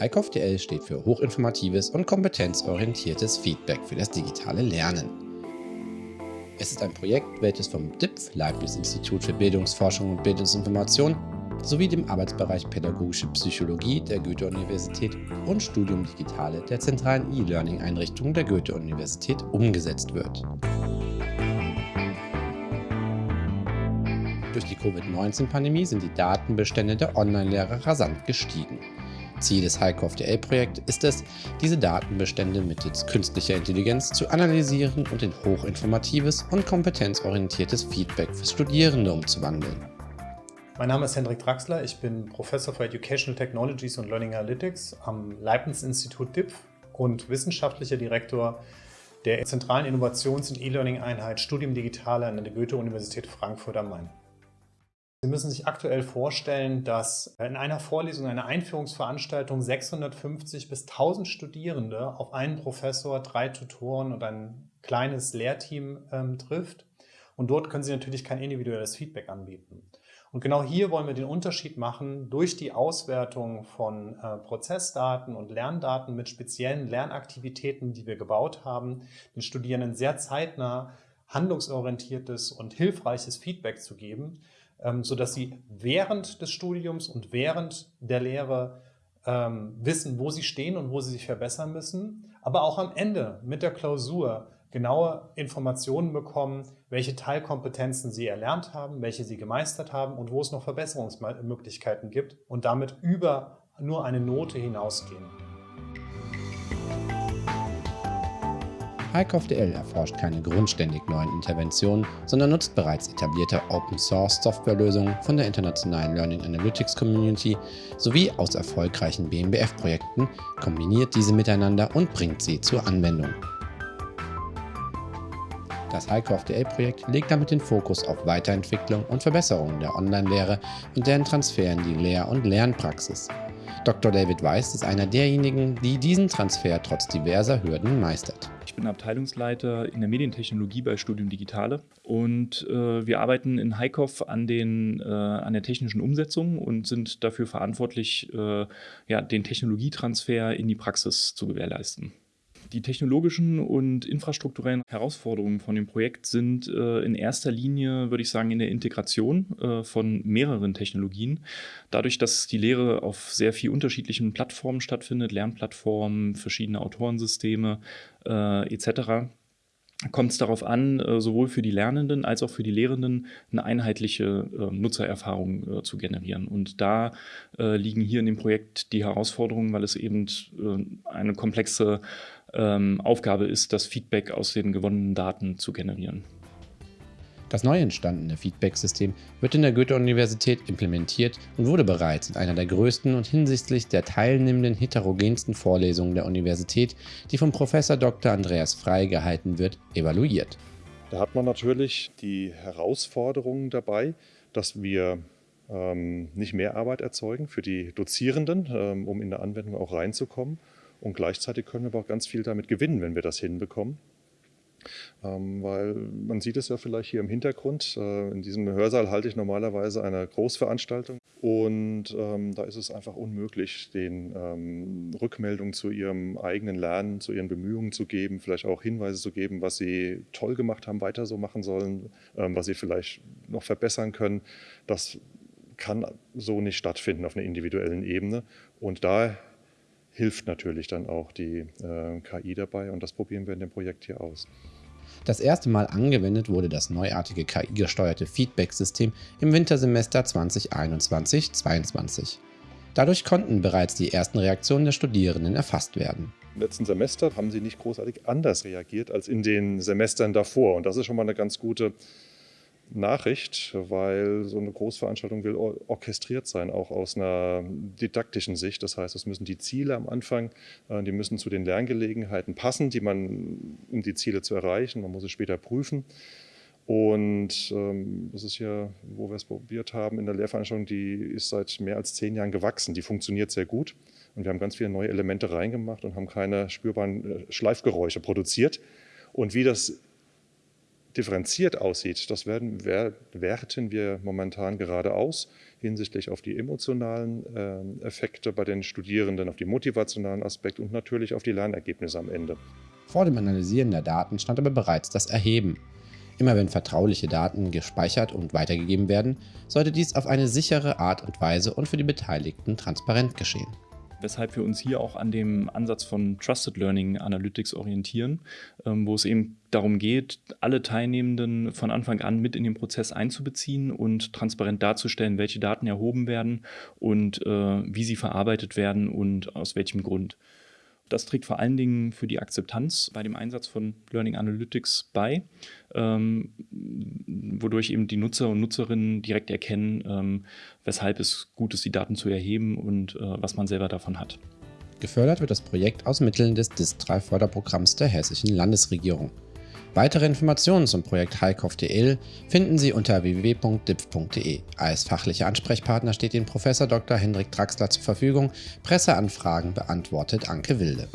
HiCoffDL steht für hochinformatives und kompetenzorientiertes Feedback für das digitale Lernen. Es ist ein Projekt, welches vom DIPF, Leibniz Institut für Bildungsforschung und Bildungsinformation, sowie dem Arbeitsbereich Pädagogische Psychologie der Goethe-Universität und Studium Digitale der zentralen E-Learning-Einrichtung der Goethe-Universität umgesetzt wird. Durch die Covid-19-Pandemie sind die Datenbestände der Online-Lehrer rasant gestiegen. Ziel des HiCoffDL-Projekts ist es, diese Datenbestände mittels künstlicher Intelligenz zu analysieren und in hochinformatives und kompetenzorientiertes Feedback für Studierende umzuwandeln. Mein Name ist Hendrik Draxler, ich bin Professor für Educational Technologies und Learning Analytics am Leibniz-Institut DIPF und wissenschaftlicher Direktor der zentralen Innovations- und E-Learning-Einheit Studium Digitale an der Goethe-Universität Frankfurt am Main. Sie müssen sich aktuell vorstellen, dass in einer Vorlesung, einer Einführungsveranstaltung 650 bis 1000 Studierende auf einen Professor, drei Tutoren und ein kleines Lehrteam ähm, trifft. Und dort können Sie natürlich kein individuelles Feedback anbieten. Und genau hier wollen wir den Unterschied machen durch die Auswertung von äh, Prozessdaten und Lerndaten mit speziellen Lernaktivitäten, die wir gebaut haben, den Studierenden sehr zeitnah handlungsorientiertes und hilfreiches Feedback zu geben, ähm, sodass sie während des Studiums und während der Lehre ähm, wissen, wo sie stehen und wo sie sich verbessern müssen, aber auch am Ende mit der Klausur genaue Informationen bekommen, welche Teilkompetenzen sie erlernt haben, welche sie gemeistert haben und wo es noch Verbesserungsmöglichkeiten gibt und damit über nur eine Note hinausgehen. HiCoffDL erforscht keine grundständig neuen Interventionen, sondern nutzt bereits etablierte Open-Source-Softwarelösungen von der internationalen Learning Analytics Community sowie aus erfolgreichen BMBF-Projekten, kombiniert diese miteinander und bringt sie zur Anwendung. Das HiCoffDL-Projekt legt damit den Fokus auf Weiterentwicklung und Verbesserung der Online-Lehre und deren Transfer in die Lehr- und Lernpraxis. Dr. David Weiss ist einer derjenigen, die diesen Transfer trotz diverser Hürden meistert. Ich bin Abteilungsleiter in der Medientechnologie bei Studium Digitale und äh, wir arbeiten in Heikoff an, den, äh, an der technischen Umsetzung und sind dafür verantwortlich, äh, ja, den Technologietransfer in die Praxis zu gewährleisten. Die technologischen und infrastrukturellen Herausforderungen von dem Projekt sind äh, in erster Linie, würde ich sagen, in der Integration äh, von mehreren Technologien. Dadurch, dass die Lehre auf sehr viel unterschiedlichen Plattformen stattfindet, Lernplattformen, verschiedene Autorensysteme äh, etc., kommt es darauf an, äh, sowohl für die Lernenden als auch für die Lehrenden eine einheitliche äh, Nutzererfahrung äh, zu generieren. Und da liegen hier in dem Projekt die Herausforderungen, weil es eben eine komplexe ähm, Aufgabe ist, das Feedback aus den gewonnenen Daten zu generieren. Das neu entstandene Feedback-System wird in der Goethe-Universität implementiert und wurde bereits in einer der größten und hinsichtlich der teilnehmenden heterogensten Vorlesungen der Universität, die vom Prof. Dr. Andreas Frey gehalten wird, evaluiert. Da hat man natürlich die Herausforderungen dabei, dass wir ähm, nicht mehr Arbeit erzeugen für die Dozierenden, ähm, um in der Anwendung auch reinzukommen. Und gleichzeitig können wir aber auch ganz viel damit gewinnen, wenn wir das hinbekommen. Ähm, weil man sieht es ja vielleicht hier im Hintergrund. Äh, in diesem Hörsaal halte ich normalerweise eine Großveranstaltung und ähm, da ist es einfach unmöglich, den ähm, Rückmeldungen zu ihrem eigenen Lernen, zu ihren Bemühungen zu geben, vielleicht auch Hinweise zu geben, was sie toll gemacht haben, weiter so machen sollen, ähm, was sie vielleicht noch verbessern können. Das kann so nicht stattfinden auf einer individuellen Ebene und da hilft natürlich dann auch die äh, KI dabei und das probieren wir in dem Projekt hier aus. Das erste Mal angewendet wurde das neuartige KI-gesteuerte Feedback-System im Wintersemester 2021-22. Dadurch konnten bereits die ersten Reaktionen der Studierenden erfasst werden. Im letzten Semester haben sie nicht großartig anders reagiert als in den Semestern davor. Und das ist schon mal eine ganz gute Nachricht, weil so eine Großveranstaltung will orchestriert sein, auch aus einer didaktischen Sicht. Das heißt, es müssen die Ziele am Anfang, äh, die müssen zu den Lerngelegenheiten passen, die man, um die Ziele zu erreichen. Man muss es später prüfen. Und ähm, das ist ja, wo wir es probiert haben in der Lehrveranstaltung, die ist seit mehr als zehn Jahren gewachsen. Die funktioniert sehr gut. Und wir haben ganz viele neue Elemente reingemacht und haben keine spürbaren äh, Schleifgeräusche produziert. Und wie das differenziert aussieht, das werden, werten wir momentan gerade aus hinsichtlich auf die emotionalen äh, Effekte bei den Studierenden, auf die motivationalen Aspekte und natürlich auf die Lernergebnisse am Ende. Vor dem Analysieren der Daten stand aber bereits das Erheben. Immer wenn vertrauliche Daten gespeichert und weitergegeben werden, sollte dies auf eine sichere Art und Weise und für die Beteiligten transparent geschehen weshalb wir uns hier auch an dem Ansatz von Trusted Learning Analytics orientieren, ähm, wo es eben darum geht, alle Teilnehmenden von Anfang an mit in den Prozess einzubeziehen und transparent darzustellen, welche Daten erhoben werden und äh, wie sie verarbeitet werden und aus welchem Grund. Das trägt vor allen Dingen für die Akzeptanz bei dem Einsatz von Learning Analytics bei, ähm, wodurch eben die Nutzer und Nutzerinnen direkt erkennen, ähm, weshalb es gut ist, die Daten zu erheben und äh, was man selber davon hat. Gefördert wird das Projekt aus Mitteln des DIS3-Förderprogramms der Hessischen Landesregierung. Weitere Informationen zum Projekt HiCoV.dl finden Sie unter www.dipf.de. Als fachlicher Ansprechpartner steht Ihnen Prof. Dr. Hendrik Draxler zur Verfügung. Presseanfragen beantwortet Anke Wilde.